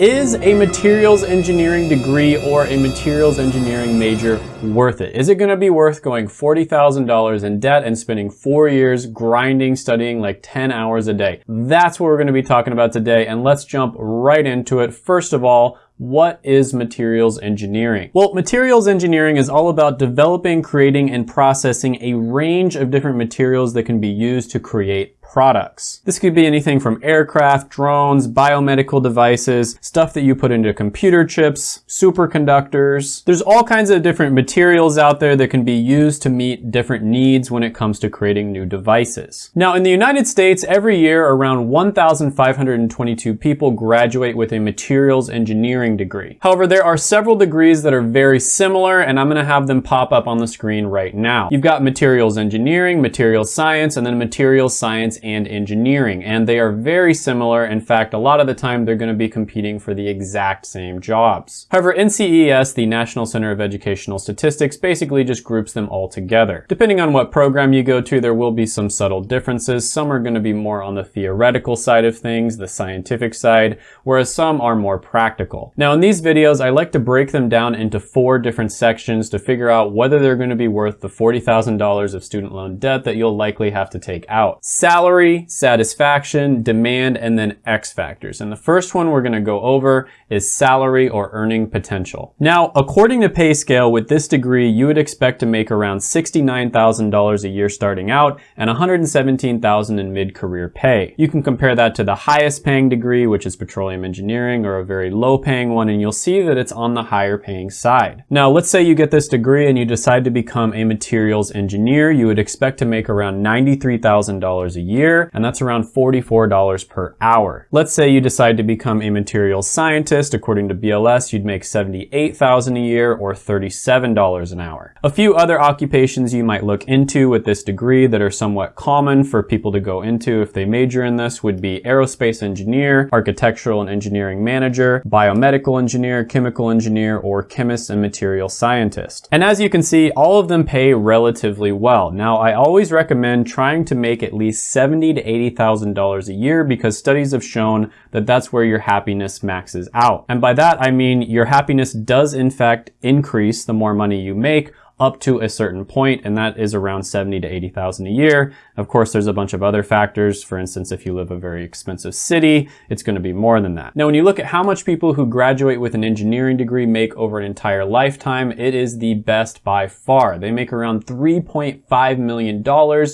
Is a materials engineering degree or a materials engineering major worth it? Is it gonna be worth going $40,000 in debt and spending four years grinding, studying like 10 hours a day? That's what we're gonna be talking about today and let's jump right into it. First of all, what is materials engineering? Well, materials engineering is all about developing, creating, and processing a range of different materials that can be used to create products. This could be anything from aircraft, drones, biomedical devices, stuff that you put into computer chips, superconductors. There's all kinds of different materials out there that can be used to meet different needs when it comes to creating new devices. Now in the United States, every year around 1,522 people graduate with a materials engineering degree. However, there are several degrees that are very similar and I'm gonna have them pop up on the screen right now. You've got materials engineering, materials science, and then materials science and engineering, and they are very similar. In fact, a lot of the time they're gonna be competing for the exact same jobs. However, NCES, the National Center of Educational Statistics, basically just groups them all together. Depending on what program you go to, there will be some subtle differences. Some are gonna be more on the theoretical side of things, the scientific side, whereas some are more practical. Now in these videos, I like to break them down into four different sections to figure out whether they're gonna be worth the $40,000 of student loan debt that you'll likely have to take out. Salary salary, satisfaction, demand, and then X factors. And the first one we're gonna go over is salary or earning potential. Now, according to PayScale, with this degree, you would expect to make around $69,000 a year starting out and $117,000 in mid-career pay. You can compare that to the highest paying degree, which is petroleum engineering, or a very low paying one, and you'll see that it's on the higher paying side. Now, let's say you get this degree and you decide to become a materials engineer, you would expect to make around $93,000 a year year, and that's around $44 per hour. Let's say you decide to become a materials scientist. According to BLS, you'd make $78,000 a year or $37 an hour. A few other occupations you might look into with this degree that are somewhat common for people to go into if they major in this would be aerospace engineer, architectural and engineering manager, biomedical engineer, chemical engineer, or chemist and material scientist. And as you can see, all of them pay relatively well. Now, I always recommend trying to make at least seven 70 to $80,000 a year because studies have shown that that's where your happiness maxes out. And by that, I mean your happiness does in fact increase the more money you make, up to a certain point, and that is around 70 to 80,000 a year. Of course, there's a bunch of other factors. For instance, if you live a very expensive city, it's gonna be more than that. Now, when you look at how much people who graduate with an engineering degree make over an entire lifetime, it is the best by far. They make around $3.5 million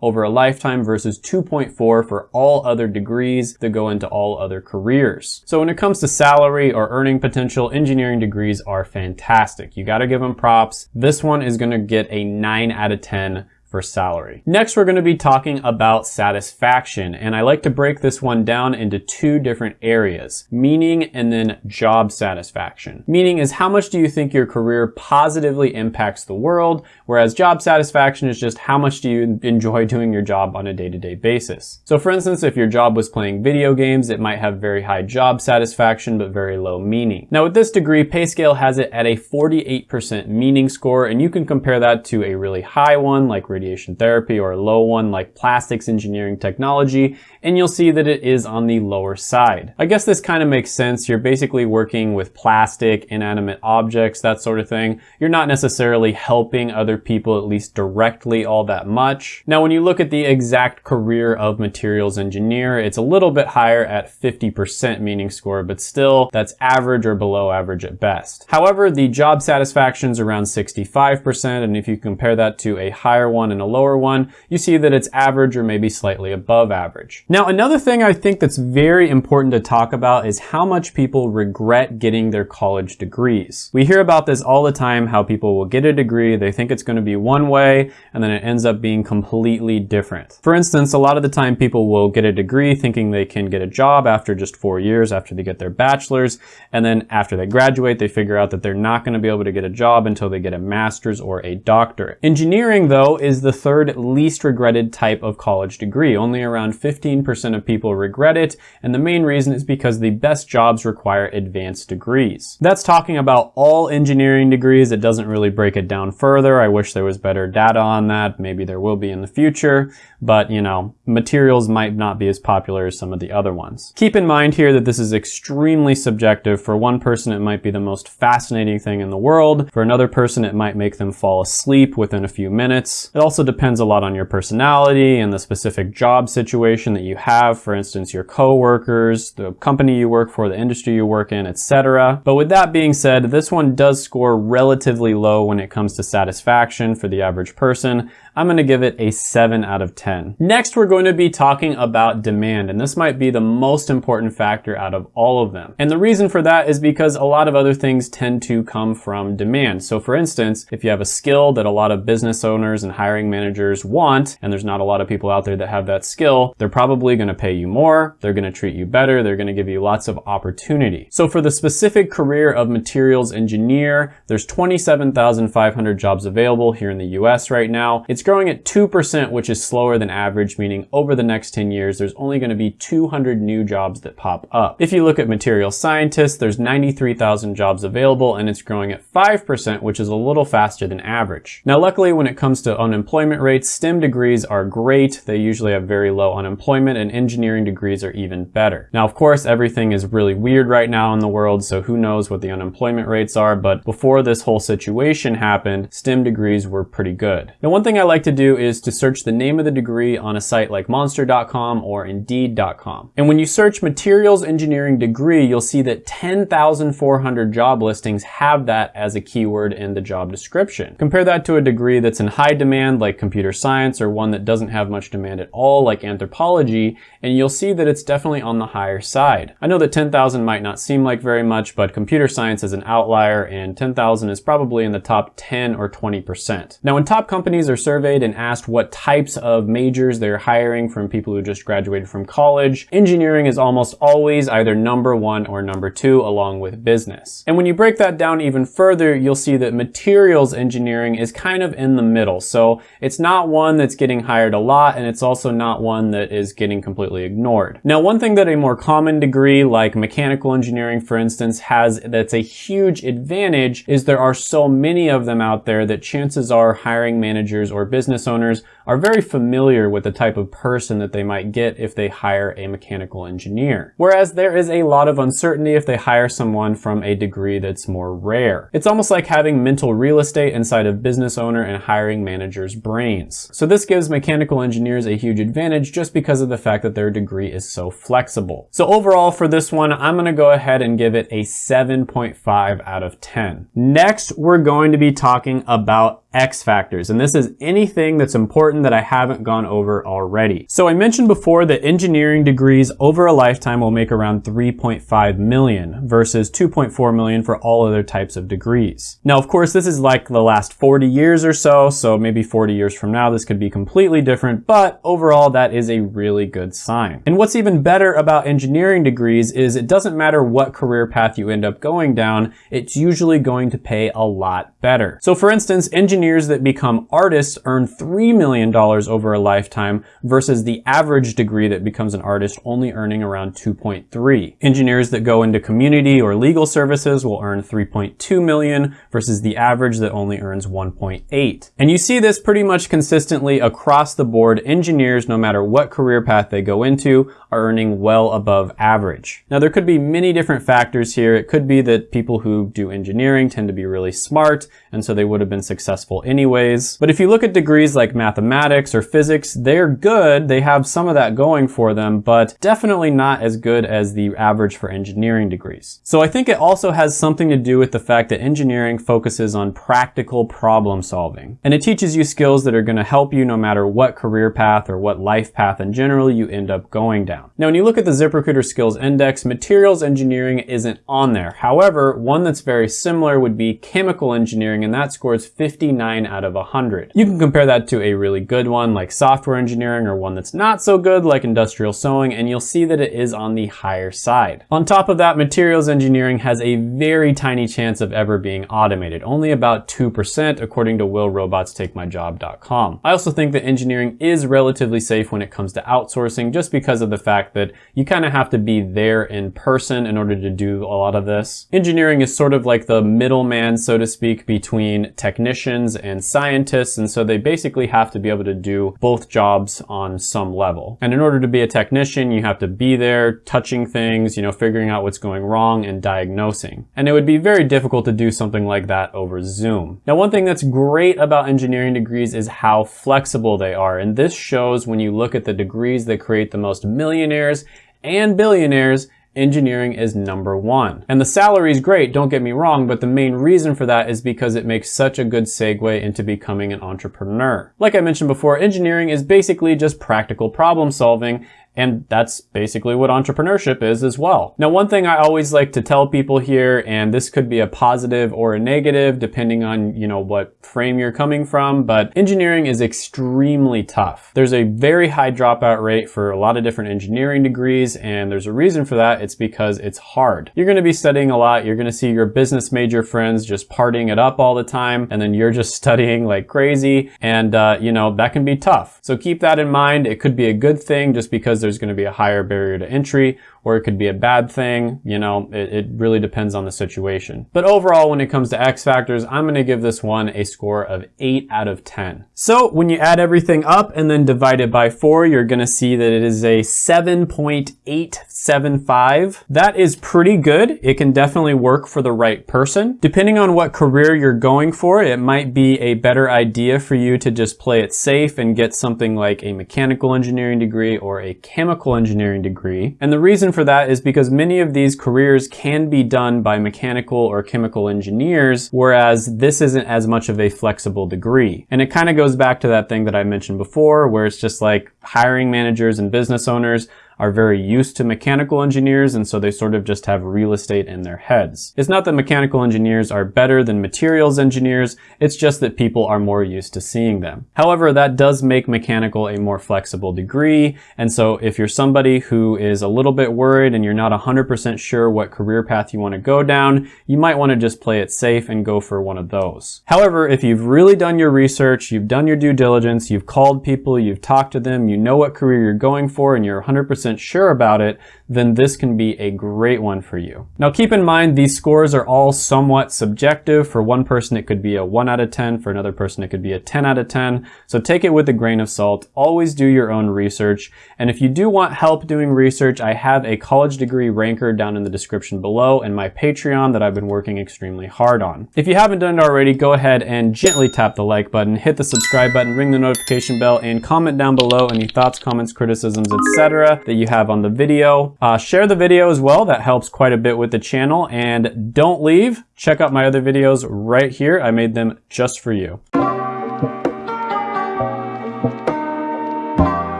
over a lifetime versus 2.4 for all other degrees that go into all other careers. So when it comes to salary or earning potential, engineering degrees are fantastic. You gotta give them props. This one is gonna get a 9 out of 10 for salary. Next, we're gonna be talking about satisfaction, and I like to break this one down into two different areas, meaning and then job satisfaction. Meaning is how much do you think your career positively impacts the world, whereas job satisfaction is just how much do you enjoy doing your job on a day-to-day -day basis. So for instance, if your job was playing video games, it might have very high job satisfaction, but very low meaning. Now with this degree, PayScale has it at a 48% meaning score, and you can compare that to a really high one like radiation therapy or a low one like plastics engineering technology, and you'll see that it is on the lower side. I guess this kind of makes sense. You're basically working with plastic, inanimate objects, that sort of thing. You're not necessarily helping other people, at least directly, all that much. Now, when you look at the exact career of materials engineer, it's a little bit higher at 50% meaning score, but still that's average or below average at best. However, the job satisfaction is around 65%, and if you compare that to a higher one and a lower one, you see that it's average or maybe slightly above average. Now, another thing I think that's very important to talk about is how much people regret getting their college degrees. We hear about this all the time, how people will get a degree, they think it's going to be one way, and then it ends up being completely different. For instance, a lot of the time people will get a degree thinking they can get a job after just four years after they get their bachelor's, and then after they graduate, they figure out that they're not going to be able to get a job until they get a master's or a doctorate. Engineering, though, is the third least regretted type of college degree. Only around 15% of people regret it, and the main reason is because the best jobs require advanced degrees. That's talking about all engineering degrees. It doesn't really break it down further. I wish there was better data on that. Maybe there will be in the future, but you know, materials might not be as popular as some of the other ones. Keep in mind here that this is extremely subjective. For one person, it might be the most fascinating thing in the world. For another person, it might make them fall asleep within a few minutes. It also depends a lot on your personality and the specific job situation that you have. For instance, your coworkers, the company you work for, the industry you work in, etc. But with that being said, this one does score relatively low when it comes to satisfaction for the average person. I'm gonna give it a 7 out of 10. Next, we're going to be talking about demand, and this might be the most important factor out of all of them. And the reason for that is because a lot of other things tend to come from demand. So for instance, if you have a skill that a lot of business owners and hiring managers want, and there's not a lot of people out there that have that skill, they're probably gonna pay you more, they're gonna treat you better, they're gonna give you lots of opportunity. So for the specific career of materials engineer, there's 27,500 jobs available here in the US right now. It's growing at 2%, which is slower than average, meaning over the next 10 years, there's only gonna be 200 new jobs that pop up. If you look at material scientists, there's 93,000 jobs available and it's growing at 5%, which is a little faster than average. Now, luckily, when it comes to unemployment rates, STEM degrees are great. They usually have very low unemployment and engineering degrees are even better. Now, of course, everything is really weird right now in the world, so who knows what the unemployment rates are, but before this whole situation happened, STEM degrees were pretty good. Now, one thing I like to do is to search the name of the degree on a site like monster.com or indeed.com. And when you search materials engineering degree, you'll see that 10,400 job listings have that as a keyword in the job description. Compare that to a degree that's in high demand like computer science or one that doesn't have much demand at all like anthropology, and you'll see that it's definitely on the higher side. I know that 10,000 might not seem like very much, but computer science is an outlier and 10,000 is probably in the top 10 or 20%. Now when top companies are surveyed and asked what types of majors they're hiring from people who just graduated from college, engineering is almost always either number one or number two along with business. And when you break that down even further, you'll see that materials engineering is kind of in the middle. So it's not one that's getting hired a lot and it's also not one that is getting completely ignored. Now, one thing that a more common degree like mechanical engineering, for instance, has that's a huge advantage is there are so many of them out there that chances are hiring managers or business owners are very familiar with the type of person that they might get if they hire a mechanical engineer. Whereas there is a lot of uncertainty if they hire someone from a degree that's more rare. It's almost like having mental real estate inside of business owner and hiring manager's brains. So this gives mechanical engineers a huge advantage just because of the fact that their degree is so flexible. So overall for this one, I'm gonna go ahead and give it a 7.5 out of 10. Next, we're going to be talking about X factors, and this is anything that's important that I haven't gone over already. So I mentioned before that engineering degrees over a lifetime will make around 3.5 million versus 2.4 million for all other types of degrees. Now, of course, this is like the last 40 years or so, so maybe 40 years from now, this could be completely different, but overall, that is a really good sign. And what's even better about engineering degrees is it doesn't matter what career path you end up going down, it's usually going to pay a lot better. So for instance, engineers that become artists earn $3 million over a lifetime versus the average degree that becomes an artist only earning around 2.3. Engineers that go into community or legal services will earn 3.2 million versus the average that only earns 1.8. And you see this pretty much consistently across the board. Engineers, no matter what career path they go into, are earning well above average. Now there could be many different factors here. It could be that people who do engineering tend to be really smart and so they would have been successful anyways. But if you look at degrees like mathematics or physics, they're good. They have some of that going for them, but definitely not as good as the average for engineering degrees. So I think it also has something to do with the fact that engineering focuses on practical problem solving. And it teaches you skills that are gonna help you no matter what career path or what life path in general you end up going down. Now, when you look at the ZipRecruiter Skills Index, materials engineering isn't on there. However, one that's very similar would be chemical engineering, and that scores 59 out of 100. You can compare that to a really good one like software engineering or one that's not so good like industrial sewing, and you'll see that it is on the higher side. On top of that, materials engineering has a very tiny chance of ever being automated, only about 2% according to willrobotstakemyjob.com. I also think that engineering is relatively safe when it comes to outsourcing just because of the fact that you kind of have to be there in person in order to do a lot of this. Engineering is sort of like the middleman, so to speak, between technicians and scientists, and so they basically have to be able to do both jobs on some level. And in order to be a technician, you have to be there, touching things, you know, figuring out what's going wrong and diagnosing. And it would be very difficult to do something like that over Zoom. Now, one thing that's great about engineering degrees is how flexible they are. And this shows when you look at the degrees that create the most millionaires and billionaires engineering is number one. And the salary is great, don't get me wrong, but the main reason for that is because it makes such a good segue into becoming an entrepreneur. Like I mentioned before, engineering is basically just practical problem solving and that's basically what entrepreneurship is as well. Now, one thing I always like to tell people here, and this could be a positive or a negative depending on, you know, what frame you're coming from, but engineering is extremely tough. There's a very high dropout rate for a lot of different engineering degrees, and there's a reason for that. It's because it's hard. You're gonna be studying a lot. You're gonna see your business major friends just partying it up all the time, and then you're just studying like crazy, and uh, you know, that can be tough. So keep that in mind. It could be a good thing just because there's going to be a higher barrier to entry or it could be a bad thing. You know, it, it really depends on the situation. But overall, when it comes to X factors, I'm going to give this one a score of 8 out of 10. So when you add everything up and then divide it by 4, you're going to see that it is a 7.875. That is pretty good. It can definitely work for the right person. Depending on what career you're going for, it might be a better idea for you to just play it safe and get something like a mechanical engineering degree or a chemical engineering degree. And the reason for that is because many of these careers can be done by mechanical or chemical engineers, whereas this isn't as much of a flexible degree. And it kind of goes back to that thing that I mentioned before, where it's just like hiring managers and business owners are very used to mechanical engineers and so they sort of just have real estate in their heads. It's not that mechanical engineers are better than materials engineers, it's just that people are more used to seeing them. However, that does make mechanical a more flexible degree and so if you're somebody who is a little bit worried and you're not 100% sure what career path you want to go down, you might want to just play it safe and go for one of those. However, if you've really done your research, you've done your due diligence, you've called people, you've talked to them, you know what career you're going for and you're 100% 100% sure about it, then this can be a great one for you. Now keep in mind these scores are all somewhat subjective. For one person it could be a 1 out of 10, for another person it could be a 10 out of 10. So take it with a grain of salt. Always do your own research. And if you do want help doing research, I have a college degree ranker down in the description below and my Patreon that I've been working extremely hard on. If you haven't done it already, go ahead and gently tap the like button, hit the subscribe button, ring the notification bell, and comment down below any thoughts, comments, criticisms, etc. that you have on the video. Uh, share the video as well. That helps quite a bit with the channel. And don't leave. Check out my other videos right here. I made them just for you.